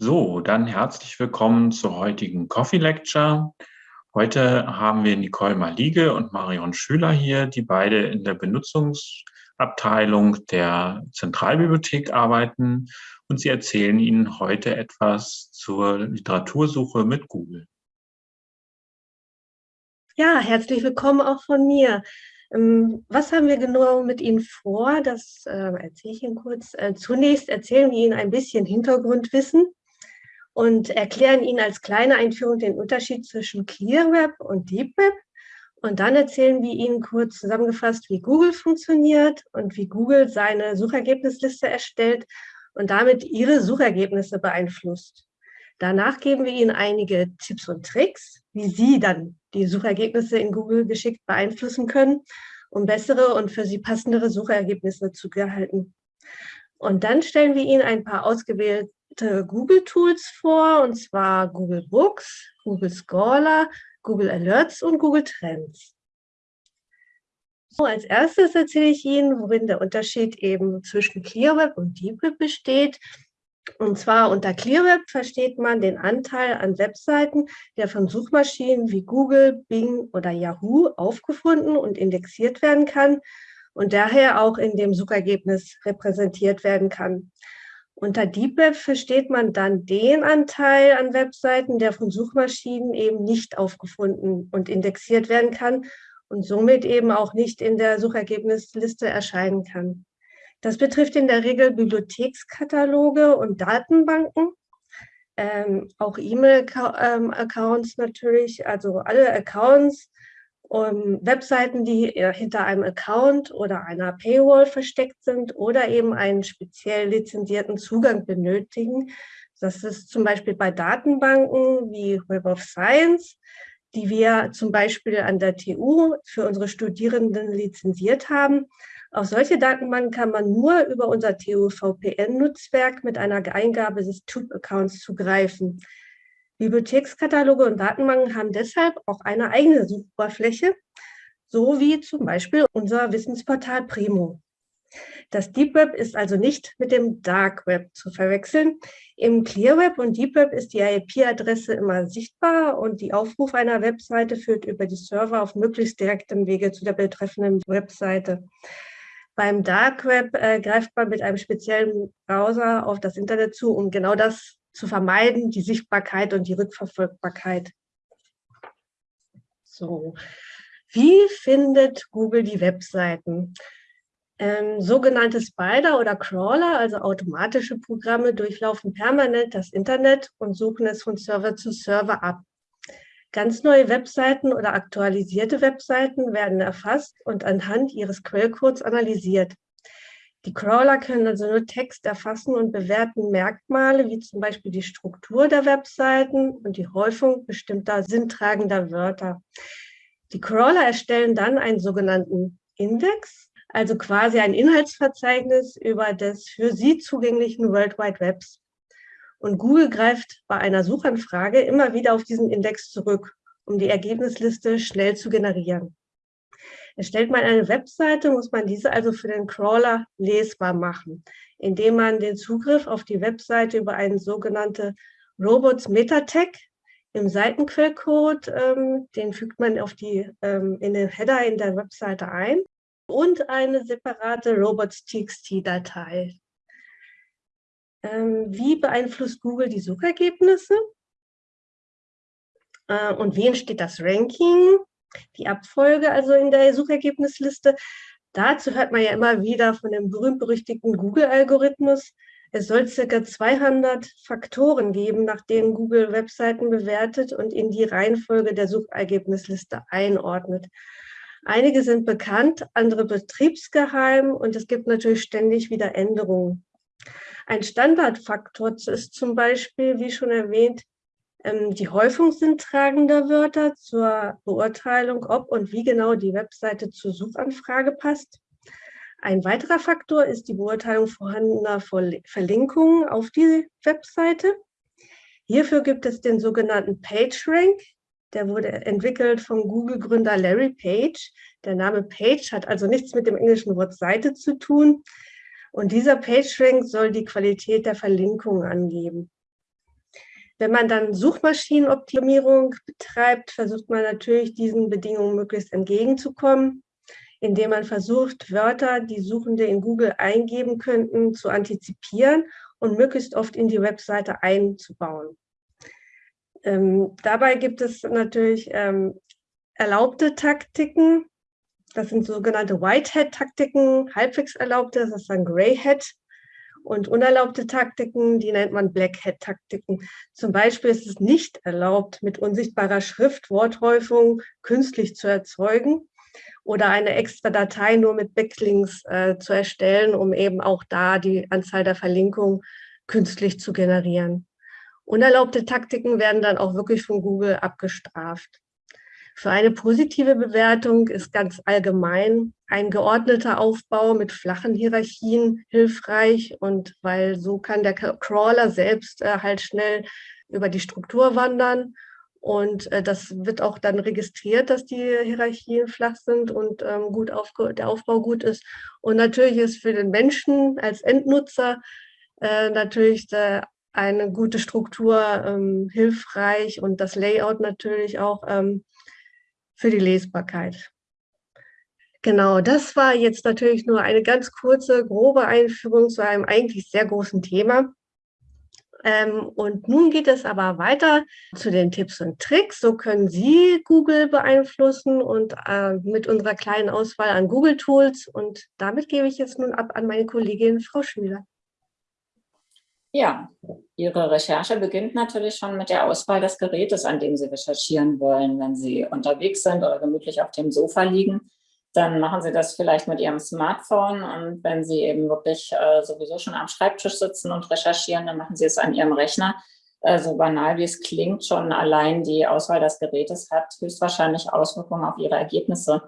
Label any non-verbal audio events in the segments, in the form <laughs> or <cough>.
So, dann herzlich willkommen zur heutigen Coffee Lecture. Heute haben wir Nicole Malige und Marion Schüler hier, die beide in der Benutzungsabteilung der Zentralbibliothek arbeiten und sie erzählen Ihnen heute etwas zur Literatursuche mit Google. Ja, herzlich willkommen auch von mir. Ähm, was haben wir genau mit Ihnen vor? Das äh, erzähle ich Ihnen kurz. Äh, zunächst erzählen wir Ihnen ein bisschen Hintergrundwissen und erklären Ihnen als kleine Einführung den Unterschied zwischen Clear Web und Deep Web. Und dann erzählen wir Ihnen kurz zusammengefasst, wie Google funktioniert und wie Google seine Suchergebnisliste erstellt und damit Ihre Suchergebnisse beeinflusst. Danach geben wir Ihnen einige Tipps und Tricks, wie Sie dann die Suchergebnisse in Google geschickt beeinflussen können, um bessere und für Sie passendere Suchergebnisse zu erhalten. Und dann stellen wir Ihnen ein paar ausgewählte Google-Tools vor, und zwar Google Books, Google Scholar, Google Alerts und Google Trends. So, als erstes erzähle ich Ihnen, worin der Unterschied eben zwischen ClearWeb und DeepWeb besteht und zwar unter ClearWeb versteht man den Anteil an Webseiten, der von Suchmaschinen wie Google, Bing oder Yahoo aufgefunden und indexiert werden kann und daher auch in dem Suchergebnis repräsentiert werden kann. Unter DeepWeb versteht man dann den Anteil an Webseiten, der von Suchmaschinen eben nicht aufgefunden und indexiert werden kann und somit eben auch nicht in der Suchergebnisliste erscheinen kann. Das betrifft in der Regel Bibliothekskataloge und Datenbanken, ähm, auch E-Mail-Accounts natürlich, also alle Accounts, um, Webseiten, die hinter einem Account oder einer Paywall versteckt sind oder eben einen speziell lizenzierten Zugang benötigen. Das ist zum Beispiel bei Datenbanken wie Web of Science, die wir zum Beispiel an der TU für unsere Studierenden lizenziert haben, auf solche Datenbanken kann man nur über unser TU-VPN-Nutzwerk mit einer Eingabe des Tube-Accounts zugreifen. Bibliothekskataloge und Datenbanken haben deshalb auch eine eigene Suchoberfläche, so wie zum Beispiel unser Wissensportal Primo. Das Deep Web ist also nicht mit dem Dark Web zu verwechseln. Im Clear Web und Deep Web ist die IP-Adresse immer sichtbar und die Aufruf einer Webseite führt über die Server auf möglichst direktem Wege zu der betreffenden Webseite. Beim Dark Web äh, greift man mit einem speziellen Browser auf das Internet zu, um genau das zu vermeiden, die Sichtbarkeit und die Rückverfolgbarkeit. So, wie findet Google die Webseiten? Ähm, sogenannte Spider oder Crawler, also automatische Programme, durchlaufen permanent das Internet und suchen es von Server zu Server ab. Ganz neue Webseiten oder aktualisierte Webseiten werden erfasst und anhand ihres Quellcodes analysiert. Die Crawler können also nur Text erfassen und bewerten Merkmale wie zum Beispiel die Struktur der Webseiten und die Häufung bestimmter sinntragender Wörter. Die Crawler erstellen dann einen sogenannten Index, also quasi ein Inhaltsverzeichnis über des für sie zugänglichen World Wide Webs. Und Google greift bei einer Suchanfrage immer wieder auf diesen Index zurück, um die Ergebnisliste schnell zu generieren. Erstellt man eine Webseite, muss man diese also für den Crawler lesbar machen, indem man den Zugriff auf die Webseite über einen sogenannte Robots Meta Tag im Seitenquellcode, ähm, den fügt man auf die, ähm, in den Header in der Webseite ein und eine separate robots.txt-Datei. Ähm, wie beeinflusst Google die Suchergebnisse? Äh, und wie entsteht das Ranking? Die Abfolge also in der Suchergebnisliste. Dazu hört man ja immer wieder von dem berühmt-berüchtigten Google-Algorithmus. Es soll circa 200 Faktoren geben, nach denen Google Webseiten bewertet und in die Reihenfolge der Suchergebnisliste einordnet. Einige sind bekannt, andere betriebsgeheim und es gibt natürlich ständig wieder Änderungen. Ein Standardfaktor ist zum Beispiel, wie schon erwähnt, die Häufung sind tragender Wörter zur Beurteilung, ob und wie genau die Webseite zur Suchanfrage passt. Ein weiterer Faktor ist die Beurteilung vorhandener Verlinkungen auf die Webseite. Hierfür gibt es den sogenannten PageRank. Der wurde entwickelt vom Google-Gründer Larry Page. Der Name Page hat also nichts mit dem englischen Wort Seite zu tun, und dieser PageRank soll die Qualität der Verlinkung angeben. Wenn man dann Suchmaschinenoptimierung betreibt, versucht man natürlich diesen Bedingungen möglichst entgegenzukommen, indem man versucht, Wörter, die Suchende in Google eingeben könnten, zu antizipieren und möglichst oft in die Webseite einzubauen. Ähm, dabei gibt es natürlich ähm, erlaubte Taktiken. Das sind sogenannte Whitehead-Taktiken, halbwegs erlaubte, das ist dann Greyhead. Und unerlaubte Taktiken, die nennt man Blackhead-Taktiken. Zum Beispiel ist es nicht erlaubt, mit unsichtbarer Schrift Worthäufung künstlich zu erzeugen oder eine extra Datei nur mit Backlinks äh, zu erstellen, um eben auch da die Anzahl der Verlinkungen künstlich zu generieren. Unerlaubte Taktiken werden dann auch wirklich von Google abgestraft. Für eine positive Bewertung ist ganz allgemein ein geordneter Aufbau mit flachen Hierarchien hilfreich und weil so kann der Crawler selbst äh, halt schnell über die Struktur wandern und äh, das wird auch dann registriert, dass die Hierarchien flach sind und ähm, gut der Aufbau gut ist. Und natürlich ist für den Menschen als Endnutzer äh, natürlich eine gute Struktur ähm, hilfreich und das Layout natürlich auch ähm, für die Lesbarkeit. Genau, das war jetzt natürlich nur eine ganz kurze, grobe Einführung zu einem eigentlich sehr großen Thema. Ähm, und nun geht es aber weiter zu den Tipps und Tricks. So können Sie Google beeinflussen und äh, mit unserer kleinen Auswahl an Google-Tools. Und damit gebe ich jetzt nun ab an meine Kollegin Frau Schüler. Ja, Ihre Recherche beginnt natürlich schon mit der Auswahl des Gerätes, an dem Sie recherchieren wollen. Wenn Sie unterwegs sind oder gemütlich auf dem Sofa liegen, dann machen Sie das vielleicht mit Ihrem Smartphone. Und wenn Sie eben wirklich äh, sowieso schon am Schreibtisch sitzen und recherchieren, dann machen Sie es an Ihrem Rechner. Äh, so banal wie es klingt, schon allein die Auswahl des Gerätes hat höchstwahrscheinlich Auswirkungen auf Ihre Ergebnisse.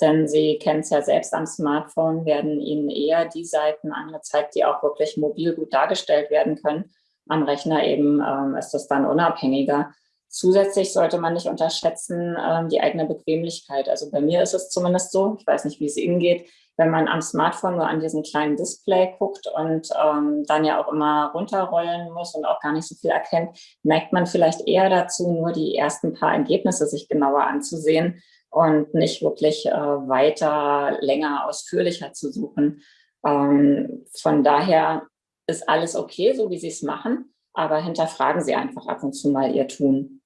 Denn Sie kennen es ja selbst am Smartphone, werden Ihnen eher die Seiten angezeigt, die auch wirklich mobil gut dargestellt werden können. Am Rechner eben ähm, ist das dann unabhängiger. Zusätzlich sollte man nicht unterschätzen ähm, die eigene Bequemlichkeit. Also bei mir ist es zumindest so, ich weiß nicht, wie es Ihnen geht, wenn man am Smartphone nur an diesen kleinen Display guckt und ähm, dann ja auch immer runterrollen muss und auch gar nicht so viel erkennt, neigt man vielleicht eher dazu, nur die ersten paar Ergebnisse sich genauer anzusehen und nicht wirklich äh, weiter, länger, ausführlicher zu suchen. Ähm, von daher ist alles okay, so wie Sie es machen, aber hinterfragen Sie einfach ab und zu mal Ihr Tun.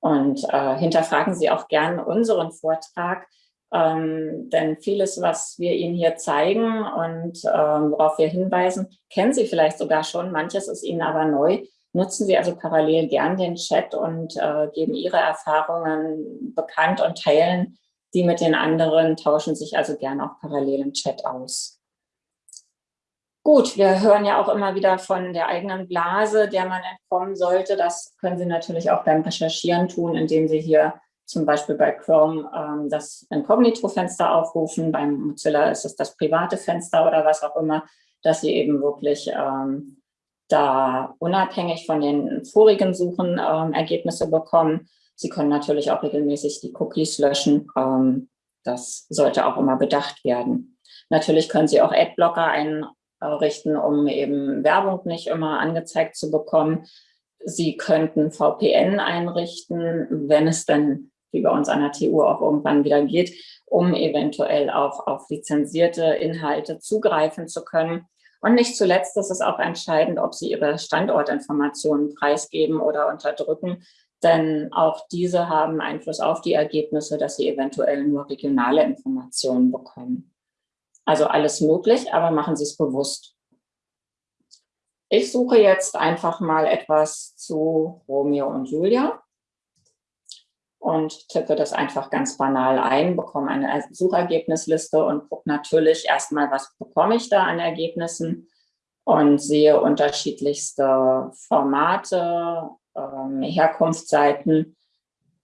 Und äh, hinterfragen Sie auch gern unseren Vortrag, ähm, denn vieles, was wir Ihnen hier zeigen und ähm, worauf wir hinweisen, kennen Sie vielleicht sogar schon, manches ist Ihnen aber neu. Nutzen Sie also parallel gern den Chat und äh, geben Ihre Erfahrungen bekannt und teilen die mit den anderen, tauschen sich also gern auch parallel im Chat aus. Gut, wir hören ja auch immer wieder von der eigenen Blase, der man entkommen sollte. Das können Sie natürlich auch beim Recherchieren tun, indem Sie hier zum Beispiel bei Chrome ähm, das Inkognito-Fenster aufrufen. Beim Mozilla ist es das private Fenster oder was auch immer, dass Sie eben wirklich ähm, da unabhängig von den vorigen Suchen ähm, Ergebnisse bekommen. Sie können natürlich auch regelmäßig die Cookies löschen. Ähm, das sollte auch immer bedacht werden. Natürlich können Sie auch Adblocker einrichten, um eben Werbung nicht immer angezeigt zu bekommen. Sie könnten VPN einrichten, wenn es dann, wie bei uns an der TU auch irgendwann wieder geht, um eventuell auch auf lizenzierte Inhalte zugreifen zu können. Und nicht zuletzt ist es auch entscheidend, ob Sie Ihre Standortinformationen preisgeben oder unterdrücken, denn auch diese haben Einfluss auf die Ergebnisse, dass Sie eventuell nur regionale Informationen bekommen. Also alles möglich, aber machen Sie es bewusst. Ich suche jetzt einfach mal etwas zu Romeo und Julia und tippe das einfach ganz banal ein, bekomme eine Suchergebnisliste und gucke natürlich erstmal, was bekomme ich da an Ergebnissen und sehe unterschiedlichste Formate, ähm, Herkunftsseiten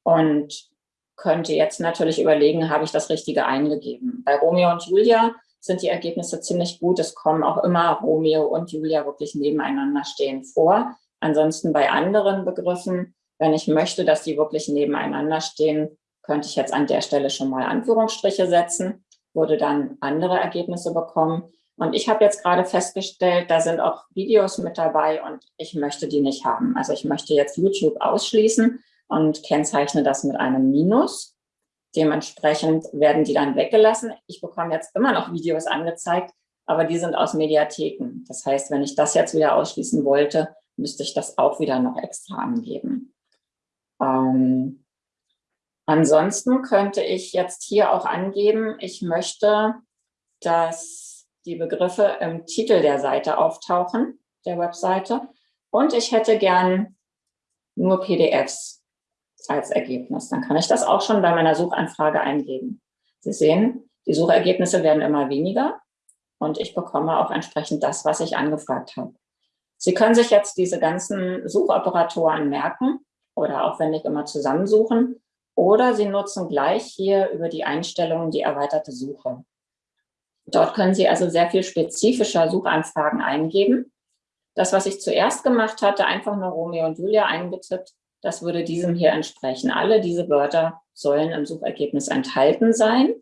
und könnte jetzt natürlich überlegen, habe ich das Richtige eingegeben. Bei Romeo und Julia sind die Ergebnisse ziemlich gut. Es kommen auch immer Romeo und Julia wirklich nebeneinander stehen vor. Ansonsten bei anderen Begriffen wenn ich möchte, dass die wirklich nebeneinander stehen, könnte ich jetzt an der Stelle schon mal Anführungsstriche setzen, würde dann andere Ergebnisse bekommen. Und ich habe jetzt gerade festgestellt, da sind auch Videos mit dabei und ich möchte die nicht haben. Also ich möchte jetzt YouTube ausschließen und kennzeichne das mit einem Minus. Dementsprechend werden die dann weggelassen. Ich bekomme jetzt immer noch Videos angezeigt, aber die sind aus Mediatheken. Das heißt, wenn ich das jetzt wieder ausschließen wollte, müsste ich das auch wieder noch extra angeben. Ähm, ansonsten könnte ich jetzt hier auch angeben, ich möchte, dass die Begriffe im Titel der Seite auftauchen, der Webseite. Und ich hätte gern nur PDFs als Ergebnis. Dann kann ich das auch schon bei meiner Suchanfrage eingeben. Sie sehen, die Suchergebnisse werden immer weniger und ich bekomme auch entsprechend das, was ich angefragt habe. Sie können sich jetzt diese ganzen Suchoperatoren merken oder aufwendig immer zusammensuchen oder Sie nutzen gleich hier über die Einstellungen die erweiterte Suche. Dort können Sie also sehr viel spezifischer Suchanfragen eingeben. Das, was ich zuerst gemacht hatte, einfach nur Romeo und Julia eingetippt, das würde diesem hier entsprechen. Alle diese Wörter sollen im Suchergebnis enthalten sein.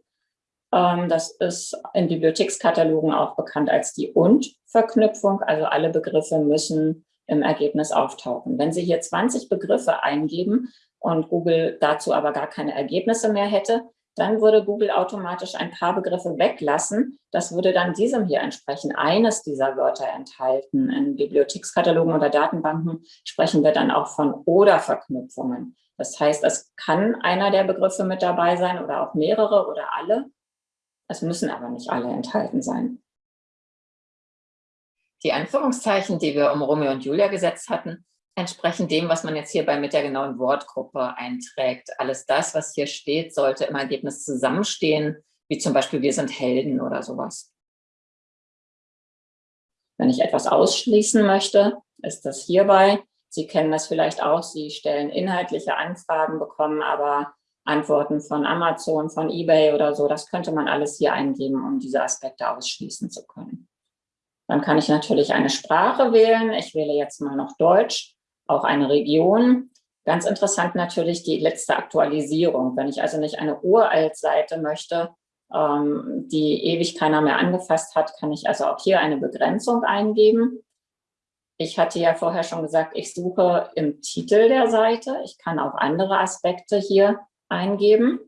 Ähm, das ist in Bibliothekskatalogen auch bekannt als die Und-Verknüpfung. Also alle Begriffe müssen im Ergebnis auftauchen. Wenn Sie hier 20 Begriffe eingeben und Google dazu aber gar keine Ergebnisse mehr hätte, dann würde Google automatisch ein paar Begriffe weglassen. Das würde dann diesem hier entsprechen, eines dieser Wörter enthalten. In Bibliothekskatalogen oder Datenbanken sprechen wir dann auch von Oder-Verknüpfungen. Das heißt, es kann einer der Begriffe mit dabei sein oder auch mehrere oder alle. Es müssen aber nicht alle enthalten sein. Die Anführungszeichen, die wir um Romeo und Julia gesetzt hatten, entsprechen dem, was man jetzt hierbei mit der genauen Wortgruppe einträgt. Alles das, was hier steht, sollte im Ergebnis zusammenstehen, wie zum Beispiel wir sind Helden oder sowas. Wenn ich etwas ausschließen möchte, ist das hierbei. Sie kennen das vielleicht auch, Sie stellen inhaltliche Anfragen, bekommen aber Antworten von Amazon, von eBay oder so. Das könnte man alles hier eingeben, um diese Aspekte ausschließen zu können. Dann kann ich natürlich eine Sprache wählen. Ich wähle jetzt mal noch Deutsch, auch eine Region. Ganz interessant natürlich die letzte Aktualisierung. Wenn ich also nicht eine Uralt-Seite möchte, ähm, die ewig keiner mehr angefasst hat, kann ich also auch hier eine Begrenzung eingeben. Ich hatte ja vorher schon gesagt, ich suche im Titel der Seite. Ich kann auch andere Aspekte hier eingeben.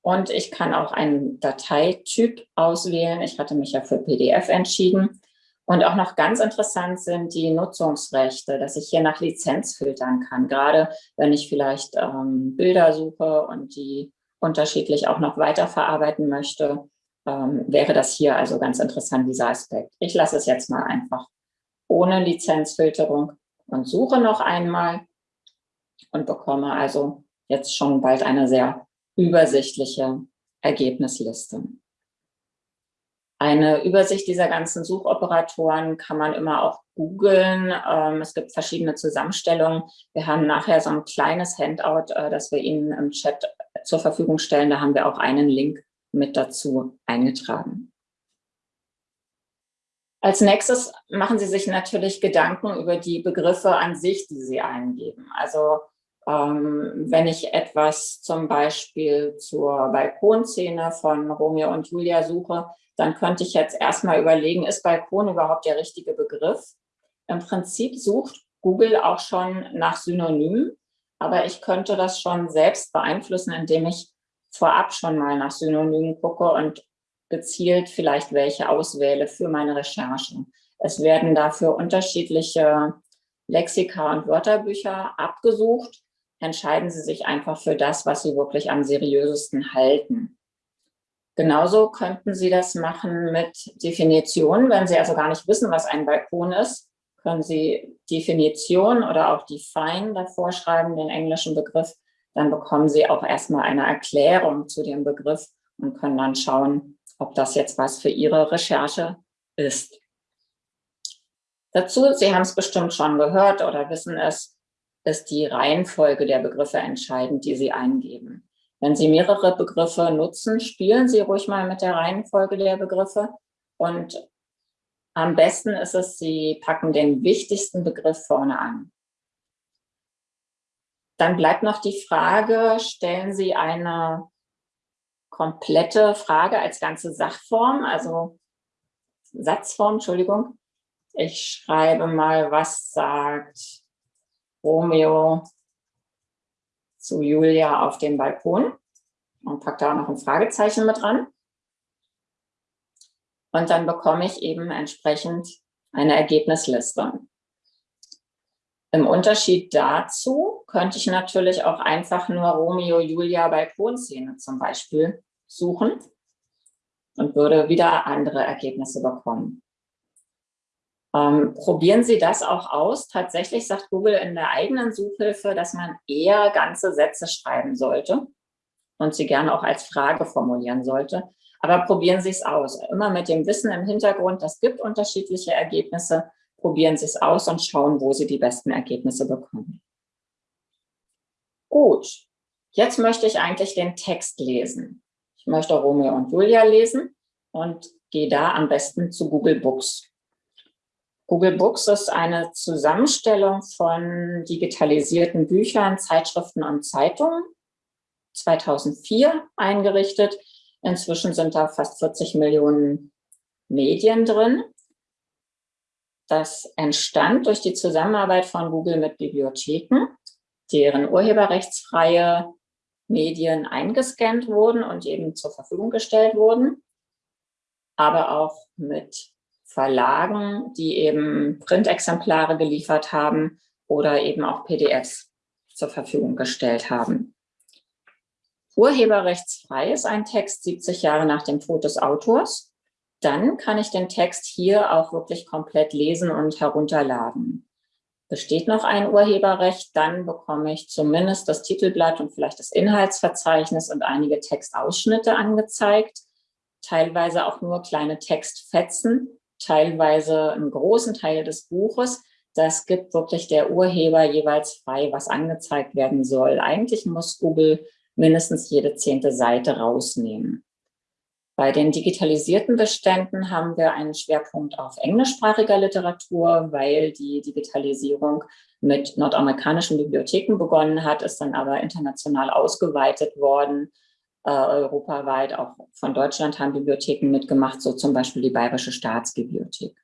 Und ich kann auch einen Dateityp auswählen. Ich hatte mich ja für PDF entschieden. Und auch noch ganz interessant sind die Nutzungsrechte, dass ich hier nach Lizenz filtern kann. Gerade wenn ich vielleicht ähm, Bilder suche und die unterschiedlich auch noch weiterverarbeiten möchte, ähm, wäre das hier also ganz interessant, dieser Aspekt. Ich lasse es jetzt mal einfach ohne Lizenzfilterung und suche noch einmal und bekomme also jetzt schon bald eine sehr übersichtliche Ergebnisliste. Eine Übersicht dieser ganzen Suchoperatoren kann man immer auch googeln. Ähm, es gibt verschiedene Zusammenstellungen. Wir haben nachher so ein kleines Handout, äh, das wir Ihnen im Chat zur Verfügung stellen. Da haben wir auch einen Link mit dazu eingetragen. Als nächstes machen Sie sich natürlich Gedanken über die Begriffe an sich, die Sie eingeben. Also ähm, wenn ich etwas zum Beispiel zur Balkonszene von Romeo und Julia suche, dann könnte ich jetzt erstmal überlegen, ist Balkon überhaupt der richtige Begriff? Im Prinzip sucht Google auch schon nach Synonymen, aber ich könnte das schon selbst beeinflussen, indem ich vorab schon mal nach Synonymen gucke und gezielt vielleicht welche auswähle für meine Recherche. Es werden dafür unterschiedliche Lexika und Wörterbücher abgesucht. Entscheiden Sie sich einfach für das, was Sie wirklich am seriösesten halten. Genauso könnten Sie das machen mit Definitionen. Wenn Sie also gar nicht wissen, was ein Balkon ist, können Sie Definition oder auch Define davor schreiben, den englischen Begriff. Dann bekommen Sie auch erstmal eine Erklärung zu dem Begriff und können dann schauen, ob das jetzt was für Ihre Recherche ist. Dazu, Sie haben es bestimmt schon gehört oder wissen es, ist die Reihenfolge der Begriffe entscheidend, die Sie eingeben. Wenn Sie mehrere Begriffe nutzen, spielen Sie ruhig mal mit der Reihenfolge der Begriffe. Und am besten ist es, Sie packen den wichtigsten Begriff vorne an. Dann bleibt noch die Frage, stellen Sie eine komplette Frage als ganze Sachform, also Satzform, Entschuldigung. Ich schreibe mal, was sagt Romeo zu Julia auf dem Balkon und packe da auch noch ein Fragezeichen mit dran. Und dann bekomme ich eben entsprechend eine Ergebnisliste. Im Unterschied dazu könnte ich natürlich auch einfach nur Romeo, Julia, Balkonszene zum Beispiel suchen und würde wieder andere Ergebnisse bekommen. Ähm, probieren Sie das auch aus. Tatsächlich sagt Google in der eigenen Suchhilfe, dass man eher ganze Sätze schreiben sollte und sie gerne auch als Frage formulieren sollte. Aber probieren Sie es aus. Immer mit dem Wissen im Hintergrund, das gibt unterschiedliche Ergebnisse. Probieren Sie es aus und schauen, wo Sie die besten Ergebnisse bekommen. Gut, jetzt möchte ich eigentlich den Text lesen. Ich möchte Romeo und Julia lesen und gehe da am besten zu Google Books. Google Books ist eine Zusammenstellung von digitalisierten Büchern, Zeitschriften und Zeitungen. 2004 eingerichtet. Inzwischen sind da fast 40 Millionen Medien drin. Das entstand durch die Zusammenarbeit von Google mit Bibliotheken, deren urheberrechtsfreie Medien eingescannt wurden und eben zur Verfügung gestellt wurden, aber auch mit Verlagen, die eben Printexemplare geliefert haben oder eben auch PDFs zur Verfügung gestellt haben. Urheberrechtsfrei ist ein Text 70 Jahre nach dem Tod des Autors. Dann kann ich den Text hier auch wirklich komplett lesen und herunterladen. Besteht noch ein Urheberrecht, dann bekomme ich zumindest das Titelblatt und vielleicht das Inhaltsverzeichnis und einige Textausschnitte angezeigt, teilweise auch nur kleine Textfetzen, teilweise einen großen Teil des Buches. Das gibt wirklich der Urheber jeweils frei, was angezeigt werden soll. Eigentlich muss Google mindestens jede zehnte Seite rausnehmen. Bei den digitalisierten Beständen haben wir einen Schwerpunkt auf englischsprachiger Literatur, weil die Digitalisierung mit nordamerikanischen Bibliotheken begonnen hat, ist dann aber international ausgeweitet worden. Äh, europaweit, auch von Deutschland haben Bibliotheken mitgemacht, so zum Beispiel die Bayerische Staatsbibliothek.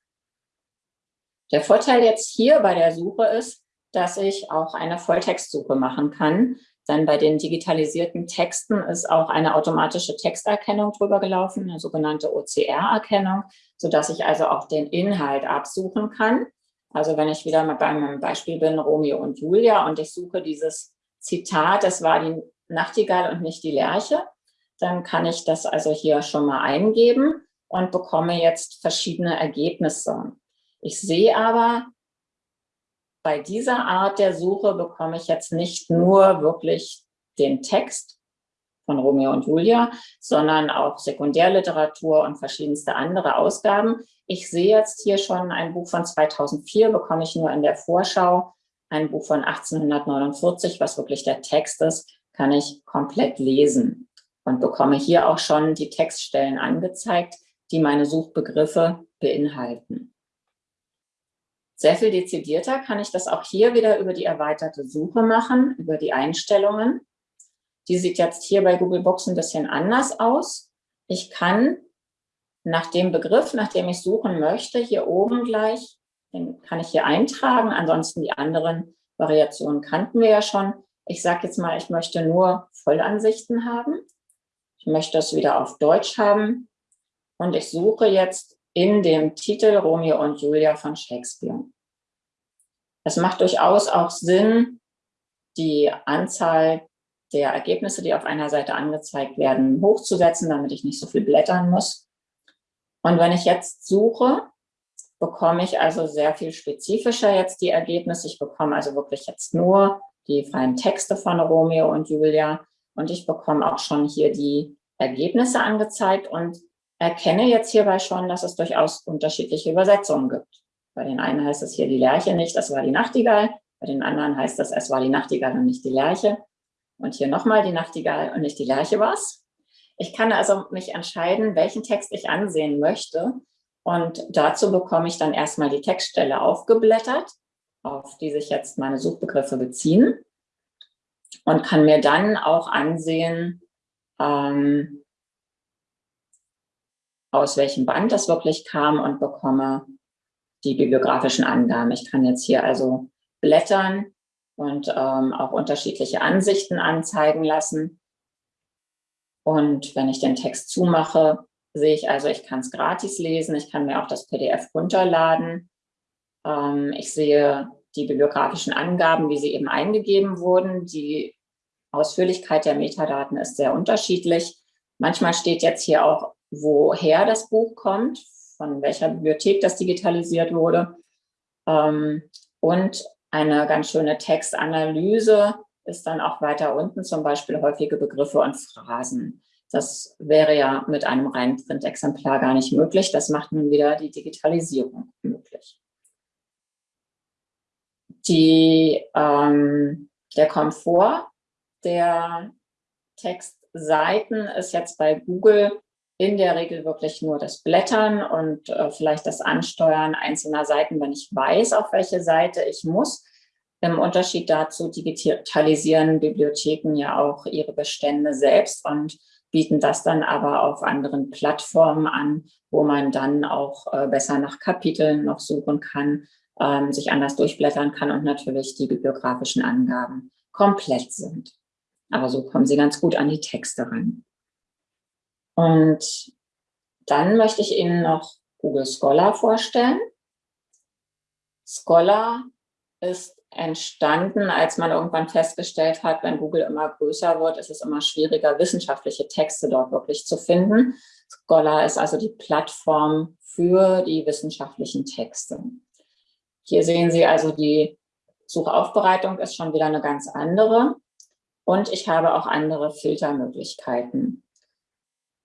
Der Vorteil jetzt hier bei der Suche ist, dass ich auch eine Volltextsuche machen kann. Dann bei den digitalisierten Texten ist auch eine automatische Texterkennung drüber gelaufen, eine sogenannte OCR-Erkennung, sodass ich also auch den Inhalt absuchen kann. Also wenn ich wieder mal beim Beispiel bin, Romeo und Julia, und ich suche dieses Zitat, das war die Nachtigall und nicht die Lerche, dann kann ich das also hier schon mal eingeben und bekomme jetzt verschiedene Ergebnisse. Ich sehe aber, bei dieser Art der Suche bekomme ich jetzt nicht nur wirklich den Text von Romeo und Julia, sondern auch Sekundärliteratur und verschiedenste andere Ausgaben. Ich sehe jetzt hier schon ein Buch von 2004, bekomme ich nur in der Vorschau. Ein Buch von 1849, was wirklich der Text ist, kann ich komplett lesen und bekomme hier auch schon die Textstellen angezeigt, die meine Suchbegriffe beinhalten. Sehr viel dezidierter kann ich das auch hier wieder über die erweiterte Suche machen, über die Einstellungen. Die sieht jetzt hier bei Google Box ein bisschen anders aus. Ich kann nach dem Begriff, nach dem ich suchen möchte, hier oben gleich, den kann ich hier eintragen. Ansonsten die anderen Variationen kannten wir ja schon. Ich sage jetzt mal, ich möchte nur Vollansichten haben. Ich möchte es wieder auf Deutsch haben. Und ich suche jetzt in dem Titel Romeo und Julia von Shakespeare. Es macht durchaus auch Sinn, die Anzahl der Ergebnisse, die auf einer Seite angezeigt werden, hochzusetzen, damit ich nicht so viel blättern muss. Und wenn ich jetzt suche, bekomme ich also sehr viel spezifischer jetzt die Ergebnisse. Ich bekomme also wirklich jetzt nur die freien Texte von Romeo und Julia und ich bekomme auch schon hier die Ergebnisse angezeigt und erkenne jetzt hierbei schon, dass es durchaus unterschiedliche Übersetzungen gibt. Bei den einen heißt es hier die Lerche nicht, das war die Nachtigall. Bei den anderen heißt es, es war die Nachtigall und nicht die Lerche. Und hier nochmal die Nachtigall und nicht die Lerche war es. Ich kann also mich entscheiden, welchen Text ich ansehen möchte. Und dazu bekomme ich dann erstmal die Textstelle aufgeblättert, auf die sich jetzt meine Suchbegriffe beziehen. Und kann mir dann auch ansehen, ähm, aus welchem Band das wirklich kam und bekomme die bibliografischen Angaben. Ich kann jetzt hier also blättern und ähm, auch unterschiedliche Ansichten anzeigen lassen. Und wenn ich den Text zumache, sehe ich also, ich kann es gratis lesen, ich kann mir auch das PDF runterladen. Ähm, ich sehe die bibliografischen Angaben, wie sie eben eingegeben wurden. Die Ausführlichkeit der Metadaten ist sehr unterschiedlich. Manchmal steht jetzt hier auch, woher das Buch kommt, von welcher Bibliothek das digitalisiert wurde. Ähm, und eine ganz schöne Textanalyse ist dann auch weiter unten, zum Beispiel häufige Begriffe und Phrasen. Das wäre ja mit einem reinen Printexemplar gar nicht möglich. Das macht nun wieder die Digitalisierung. Die, ähm, der Komfort der Textseiten ist jetzt bei Google in der Regel wirklich nur das Blättern und äh, vielleicht das Ansteuern einzelner Seiten, wenn ich weiß, auf welche Seite ich muss. Im Unterschied dazu digitalisieren Bibliotheken ja auch ihre Bestände selbst und bieten das dann aber auf anderen Plattformen an, wo man dann auch äh, besser nach Kapiteln noch suchen kann, ähm, sich anders durchblättern kann und natürlich die bibliografischen Angaben komplett sind. Aber so kommen Sie ganz gut an die Texte ran. Und dann möchte ich Ihnen noch Google Scholar vorstellen. Scholar ist entstanden, als man irgendwann festgestellt hat, wenn Google immer größer wird, ist es immer schwieriger, wissenschaftliche Texte dort wirklich zu finden. Scholar ist also die Plattform für die wissenschaftlichen Texte. Hier sehen Sie also, die Suchaufbereitung ist schon wieder eine ganz andere. Und ich habe auch andere Filtermöglichkeiten.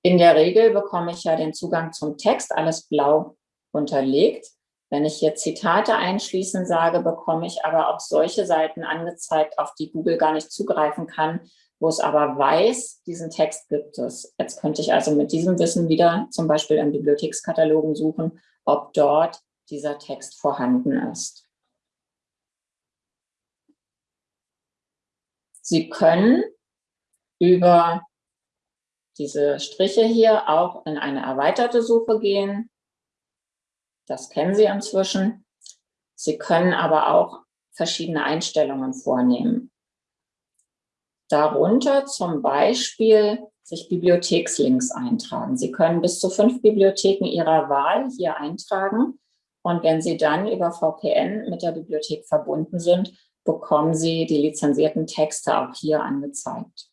In der Regel bekomme ich ja den Zugang zum Text, alles blau unterlegt. Wenn ich hier Zitate einschließen sage, bekomme ich aber auch solche Seiten angezeigt, auf die Google gar nicht zugreifen kann, wo es aber weiß, diesen Text gibt es. Jetzt könnte ich also mit diesem Wissen wieder zum Beispiel in Bibliothekskatalogen suchen, ob dort dieser Text vorhanden ist. Sie können über diese Striche hier auch in eine erweiterte Suche gehen. Das kennen Sie inzwischen. Sie können aber auch verschiedene Einstellungen vornehmen. Darunter zum Beispiel sich Bibliothekslinks eintragen. Sie können bis zu fünf Bibliotheken Ihrer Wahl hier eintragen. Und wenn Sie dann über VPN mit der Bibliothek verbunden sind, bekommen Sie die lizenzierten Texte auch hier angezeigt.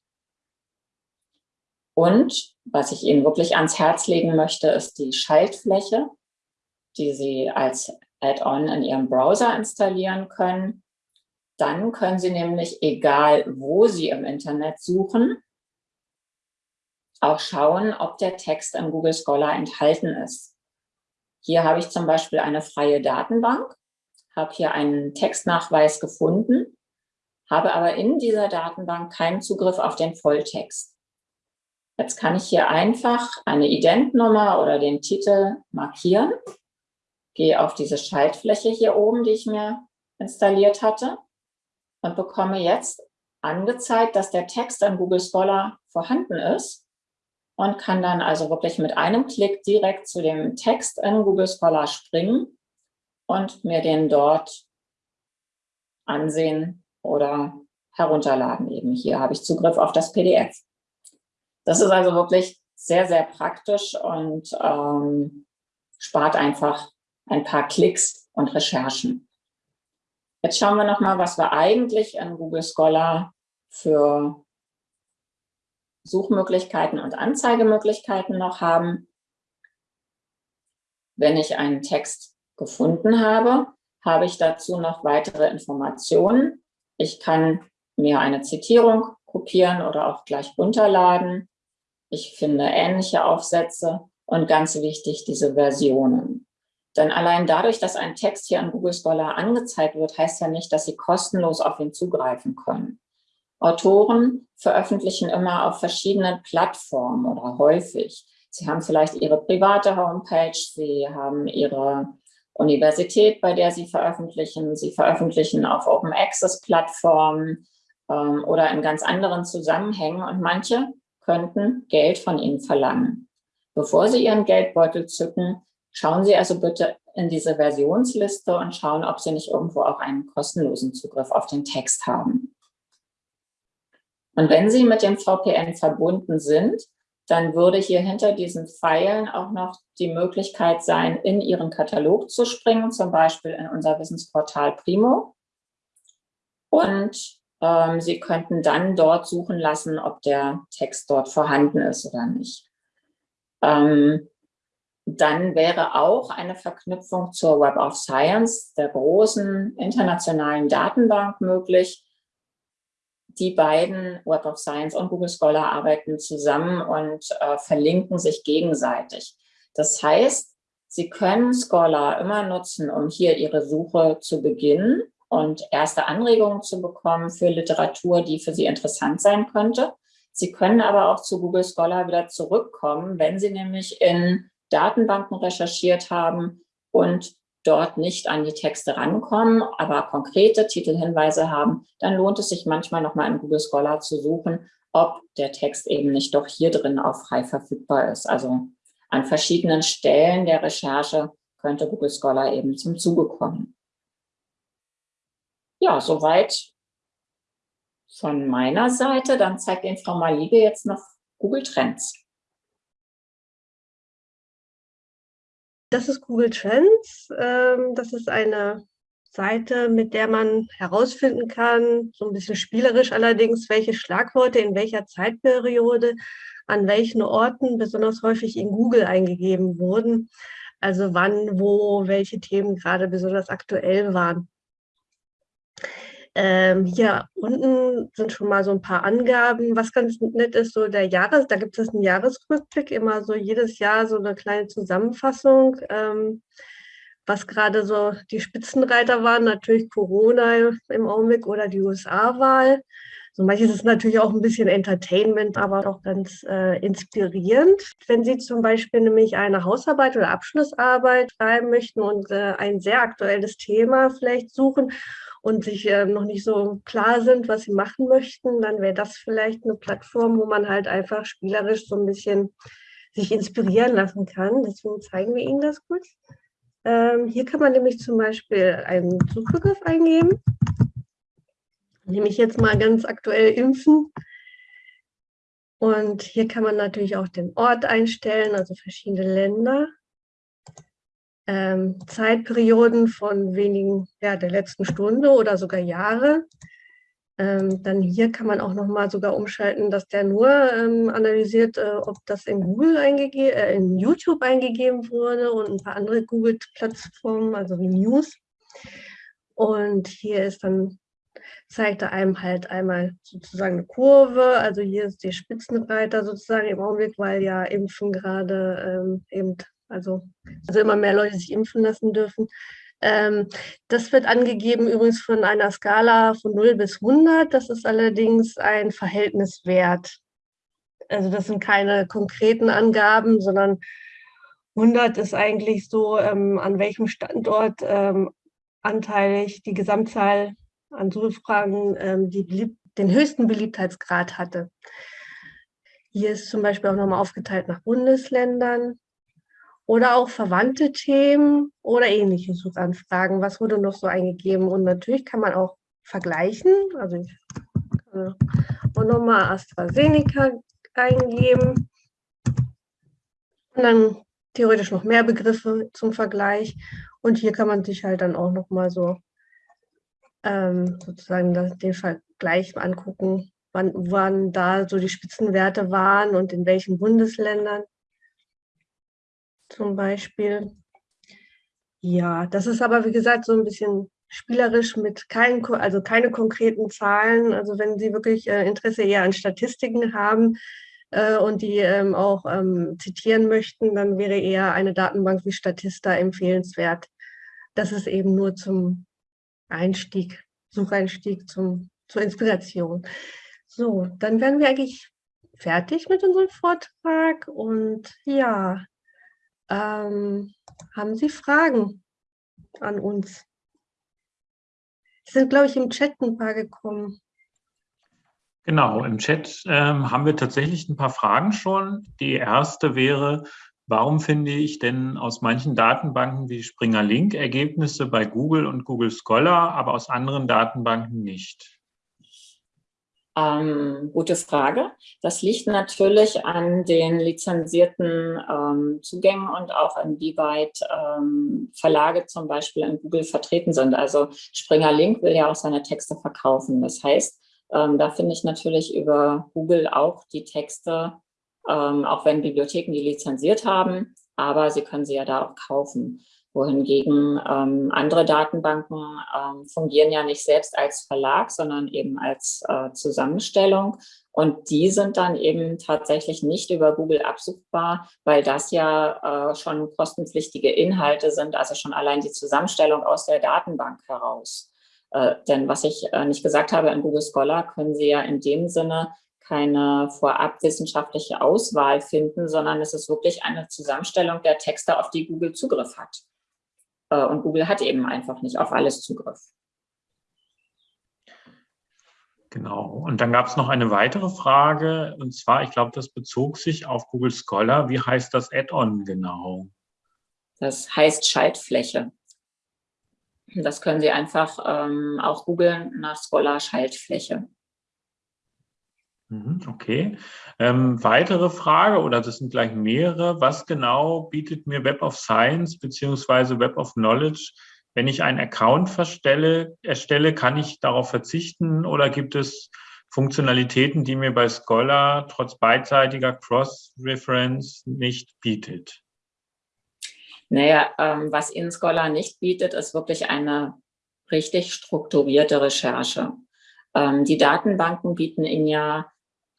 Und was ich Ihnen wirklich ans Herz legen möchte, ist die Schaltfläche, die Sie als Add-on in Ihrem Browser installieren können. Dann können Sie nämlich, egal wo Sie im Internet suchen, auch schauen, ob der Text in Google Scholar enthalten ist. Hier habe ich zum Beispiel eine freie Datenbank, habe hier einen Textnachweis gefunden, habe aber in dieser Datenbank keinen Zugriff auf den Volltext. Jetzt kann ich hier einfach eine Identnummer oder den Titel markieren, gehe auf diese Schaltfläche hier oben, die ich mir installiert hatte und bekomme jetzt angezeigt, dass der Text an Google Scholar vorhanden ist und kann dann also wirklich mit einem Klick direkt zu dem Text in Google Scholar springen und mir den dort ansehen oder herunterladen. Eben hier habe ich Zugriff auf das PDF. Das ist also wirklich sehr, sehr praktisch und ähm, spart einfach ein paar Klicks und Recherchen. Jetzt schauen wir nochmal, was wir eigentlich in Google Scholar für Suchmöglichkeiten und Anzeigemöglichkeiten noch haben. Wenn ich einen Text gefunden habe, habe ich dazu noch weitere Informationen. Ich kann mir eine Zitierung kopieren oder auch gleich runterladen. Ich finde ähnliche Aufsätze und ganz wichtig, diese Versionen. Denn allein dadurch, dass ein Text hier an Google Scholar angezeigt wird, heißt ja nicht, dass Sie kostenlos auf ihn zugreifen können. Autoren veröffentlichen immer auf verschiedenen Plattformen oder häufig. Sie haben vielleicht Ihre private Homepage, Sie haben Ihre Universität, bei der Sie veröffentlichen. Sie veröffentlichen auf Open Access Plattformen ähm, oder in ganz anderen Zusammenhängen. Und manche könnten Geld von ihnen verlangen. Bevor Sie Ihren Geldbeutel zücken, schauen Sie also bitte in diese Versionsliste und schauen, ob Sie nicht irgendwo auch einen kostenlosen Zugriff auf den Text haben. Und wenn Sie mit dem VPN verbunden sind, dann würde hier hinter diesen Pfeilen auch noch die Möglichkeit sein, in Ihren Katalog zu springen, zum Beispiel in unser Wissensportal Primo. Und ähm, Sie könnten dann dort suchen lassen, ob der Text dort vorhanden ist oder nicht. Ähm, dann wäre auch eine Verknüpfung zur Web of Science, der großen internationalen Datenbank möglich. Die beiden, Web of Science und Google Scholar, arbeiten zusammen und äh, verlinken sich gegenseitig. Das heißt, Sie können Scholar immer nutzen, um hier Ihre Suche zu beginnen und erste Anregungen zu bekommen für Literatur, die für Sie interessant sein könnte. Sie können aber auch zu Google Scholar wieder zurückkommen, wenn Sie nämlich in Datenbanken recherchiert haben und dort nicht an die Texte rankommen, aber konkrete Titelhinweise haben, dann lohnt es sich manchmal nochmal in Google Scholar zu suchen, ob der Text eben nicht doch hier drin auch frei verfügbar ist. Also an verschiedenen Stellen der Recherche könnte Google Scholar eben zum Zuge kommen. Ja, soweit von meiner Seite. Dann zeigt Ihnen Frau Malige jetzt noch Google Trends. Das ist Google Trends. Ähm, das ist eine Seite, mit der man herausfinden kann, so ein bisschen spielerisch allerdings, welche Schlagworte in welcher Zeitperiode an welchen Orten besonders häufig in Google eingegeben wurden. Also wann, wo, welche Themen gerade besonders aktuell waren. Ähm, hier unten sind schon mal so ein paar Angaben. Was ganz nett ist, so der Jahres, da gibt es einen Jahresrückblick, immer so jedes Jahr so eine kleine Zusammenfassung, ähm, was gerade so die Spitzenreiter waren, natürlich Corona im Augenblick oder die USA-Wahl. So manches ist natürlich auch ein bisschen Entertainment, aber auch ganz äh, inspirierend. Wenn Sie zum Beispiel nämlich eine Hausarbeit oder Abschlussarbeit schreiben möchten und äh, ein sehr aktuelles Thema vielleicht suchen und sich äh, noch nicht so klar sind, was sie machen möchten, dann wäre das vielleicht eine Plattform, wo man halt einfach spielerisch so ein bisschen sich inspirieren lassen kann. Deswegen zeigen wir Ihnen das kurz. Ähm, hier kann man nämlich zum Beispiel einen Suchbegriff eingeben. Nehme ich jetzt mal ganz aktuell impfen. Und hier kann man natürlich auch den Ort einstellen, also verschiedene Länder ähm, Zeitperioden von wenigen, ja, der letzten Stunde oder sogar Jahre. Ähm, dann hier kann man auch nochmal sogar umschalten, dass der nur ähm, analysiert, äh, ob das in Google eingegeben, äh, in YouTube eingegeben wurde und ein paar andere Google-Plattformen, also wie News. Und hier ist dann, zeigt er einem halt einmal sozusagen eine Kurve, also hier ist der Spitzenreiter sozusagen im Augenblick, weil ja Impfen gerade ähm, eben also, also immer mehr Leute sich impfen lassen dürfen. Ähm, das wird angegeben übrigens von einer Skala von 0 bis 100. Das ist allerdings ein Verhältniswert. Also das sind keine konkreten Angaben, sondern 100 ist eigentlich so, ähm, an welchem Standort ähm, anteilig die Gesamtzahl an Suchfragen ähm, die den höchsten Beliebtheitsgrad hatte. Hier ist zum Beispiel auch nochmal aufgeteilt nach Bundesländern oder auch verwandte Themen oder ähnliche Suchanfragen. Was wurde noch so eingegeben? Und natürlich kann man auch vergleichen. Also ich kann auch nochmal AstraZeneca eingeben. Und dann theoretisch noch mehr Begriffe zum Vergleich. Und hier kann man sich halt dann auch nochmal so ähm, sozusagen den Vergleich angucken, wann, wann da so die Spitzenwerte waren und in welchen Bundesländern zum Beispiel. Ja, das ist aber, wie gesagt, so ein bisschen spielerisch mit keinen, also keine konkreten Zahlen. Also wenn Sie wirklich äh, Interesse eher an Statistiken haben äh, und die ähm, auch ähm, zitieren möchten, dann wäre eher eine Datenbank wie Statista empfehlenswert. Das ist eben nur zum Einstieg, Sucheinstieg, zum, zur Inspiration. So, dann wären wir eigentlich fertig mit unserem Vortrag und ja, ähm, haben Sie Fragen an uns? Es sind, glaube ich, im Chat ein paar gekommen. Genau, im Chat ähm, haben wir tatsächlich ein paar Fragen schon. Die erste wäre, warum finde ich denn aus manchen Datenbanken wie Springer Link Ergebnisse bei Google und Google Scholar, aber aus anderen Datenbanken nicht? Ähm, gute Frage. Das liegt natürlich an den lizenzierten ähm, Zugängen und auch inwieweit ähm, Verlage zum Beispiel in Google vertreten sind. Also Springer Link will ja auch seine Texte verkaufen. Das heißt, ähm, da finde ich natürlich über Google auch die Texte, ähm, auch wenn Bibliotheken die lizenziert haben, aber sie können sie ja da auch kaufen wohingegen ähm, andere Datenbanken ähm, fungieren ja nicht selbst als Verlag, sondern eben als äh, Zusammenstellung. Und die sind dann eben tatsächlich nicht über Google absuchbar, weil das ja äh, schon kostenpflichtige Inhalte sind, also schon allein die Zusammenstellung aus der Datenbank heraus. Äh, denn was ich äh, nicht gesagt habe, in Google Scholar können Sie ja in dem Sinne keine vorab wissenschaftliche Auswahl finden, sondern es ist wirklich eine Zusammenstellung der Texte, auf die Google Zugriff hat. Äh, und Google hat eben einfach nicht auf alles Zugriff. Genau. Und dann gab es noch eine weitere Frage, und zwar, ich glaube, das bezog sich auf Google Scholar. Wie heißt das Add-on genau? Das heißt Schaltfläche. Das können Sie einfach ähm, auch googeln nach Scholar Schaltfläche. Mhm, okay. Ähm, weitere Frage, oder das sind gleich mehrere. Was genau bietet mir Web of Science bzw. Web of Knowledge? Wenn ich einen Account verstelle, erstelle, kann ich darauf verzichten oder gibt es Funktionalitäten, die mir bei Scholar trotz beidseitiger Cross-Reference nicht bietet? Naja, ähm, was Ihnen Scholar nicht bietet, ist wirklich eine richtig strukturierte Recherche. Ähm, die Datenbanken bieten Ihnen ja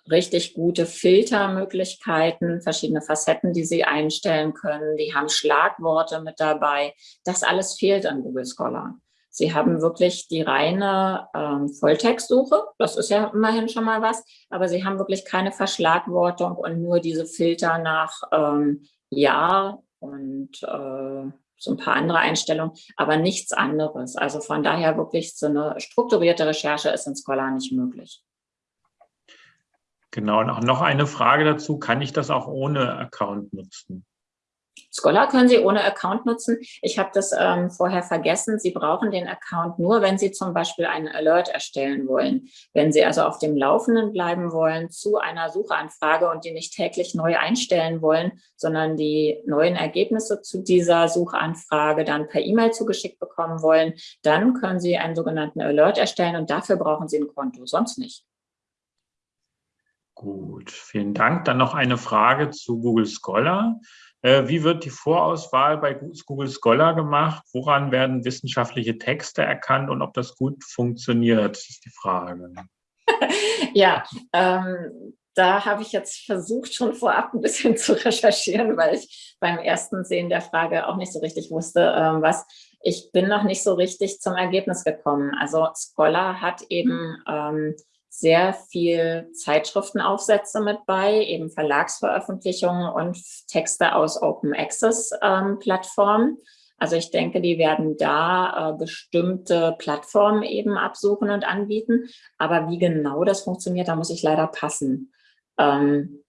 richtig gute Filtermöglichkeiten, verschiedene Facetten, die Sie einstellen können. Die haben Schlagworte mit dabei. Das alles fehlt an Google Scholar. Sie haben wirklich die reine ähm, Volltextsuche, das ist ja immerhin schon mal was, aber Sie haben wirklich keine Verschlagwortung und nur diese Filter nach ähm, Jahr und äh, so ein paar andere Einstellungen, aber nichts anderes. Also von daher wirklich so eine strukturierte Recherche ist in Scholar nicht möglich. Genau, und auch noch eine Frage dazu, kann ich das auch ohne Account nutzen? Scholar können Sie ohne Account nutzen. Ich habe das ähm, vorher vergessen. Sie brauchen den Account nur, wenn Sie zum Beispiel einen Alert erstellen wollen. Wenn Sie also auf dem Laufenden bleiben wollen zu einer Suchanfrage und die nicht täglich neu einstellen wollen, sondern die neuen Ergebnisse zu dieser Suchanfrage dann per E-Mail zugeschickt bekommen wollen, dann können Sie einen sogenannten Alert erstellen und dafür brauchen Sie ein Konto, sonst nicht. Gut, vielen Dank. Dann noch eine Frage zu Google Scholar. Äh, wie wird die Vorauswahl bei Google Scholar gemacht? Woran werden wissenschaftliche Texte erkannt und ob das gut funktioniert, ist die Frage. <laughs> ja, ähm, da habe ich jetzt versucht, schon vorab ein bisschen zu recherchieren, weil ich beim ersten Sehen der Frage auch nicht so richtig wusste, ähm, was. Ich bin noch nicht so richtig zum Ergebnis gekommen. Also Scholar hat eben ähm, sehr viel Zeitschriftenaufsätze mit bei, eben Verlagsveröffentlichungen und Texte aus Open Access ähm, Plattformen. Also ich denke, die werden da äh, bestimmte Plattformen eben absuchen und anbieten. Aber wie genau das funktioniert, da muss ich leider passen. Ähm,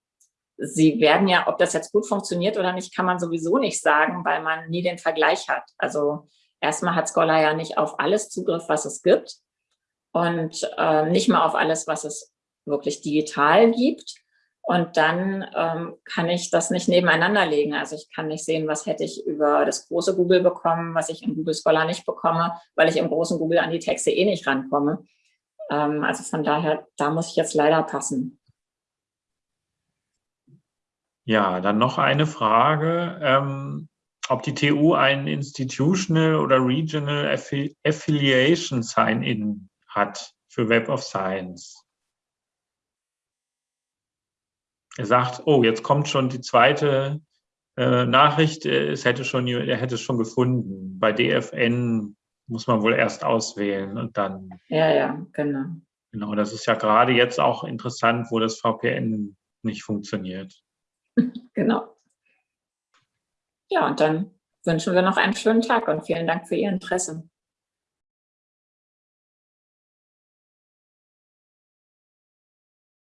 Sie werden ja, ob das jetzt gut funktioniert oder nicht, kann man sowieso nicht sagen, weil man nie den Vergleich hat. Also erstmal hat Scholar ja nicht auf alles Zugriff, was es gibt und äh, nicht mal auf alles, was es wirklich digital gibt. Und dann ähm, kann ich das nicht nebeneinander legen. Also ich kann nicht sehen, was hätte ich über das große Google bekommen, was ich in Google Scholar nicht bekomme, weil ich im großen Google an die Texte eh nicht rankomme. Ähm, also von daher, da muss ich jetzt leider passen. Ja, dann noch eine Frage, ähm, ob die TU ein Institutional oder Regional Affiliation Sign-In hat für Web of Science. Er sagt, oh, jetzt kommt schon die zweite äh, Nachricht, es hätte schon, er hätte es schon gefunden. Bei DFN muss man wohl erst auswählen und dann. Ja, ja, genau. Genau, das ist ja gerade jetzt auch interessant, wo das VPN nicht funktioniert. <laughs> Genau. Ja, und dann wünschen wir noch einen schönen Tag und vielen Dank für Ihr Interesse.